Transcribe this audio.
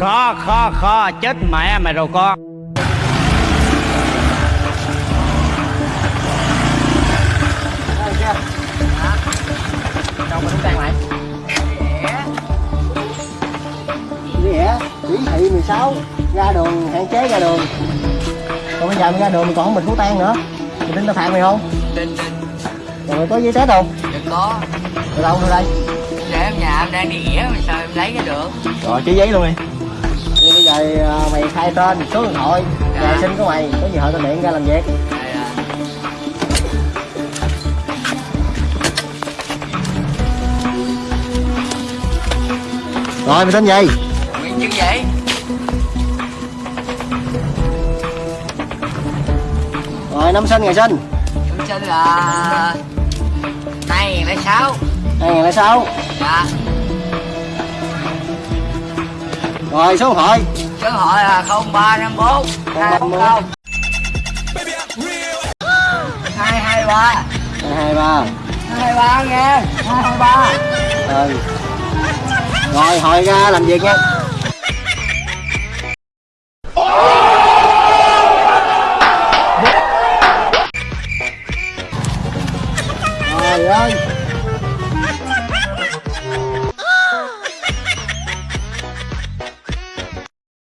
Kho kho kho chết mẹ mày rồi con. Đâu mà tan lại vậy chỉ thị 16 ra đường hạn chế ra đường. Còn bây giờ mình ra đường mình còn không bình phú tan nữa. Mình tin tao phạt mày không? Tin tin rồi có giấy test không? Đừng có. Rồi đâu đưa đây? Để em nhà em đang đi nghĩa mà sao em lấy ra được? Rồi ký giấy luôn đi Giờ à, mày khai tên số điện thoại Dạ. nhà sinh của mày có gì hỏi tao điện ra làm việc. Là rồi mày tên gì? Nguyễn chứng vậy rồi năm sinh ngày sinh Em sinh là 2006 2006 Dạ Rồi số hội Số hội là 0354 240 223 223 223 nghe. Hai 223 ba. Ừ. Rồi hội ra làm việc nha. Trời ơi.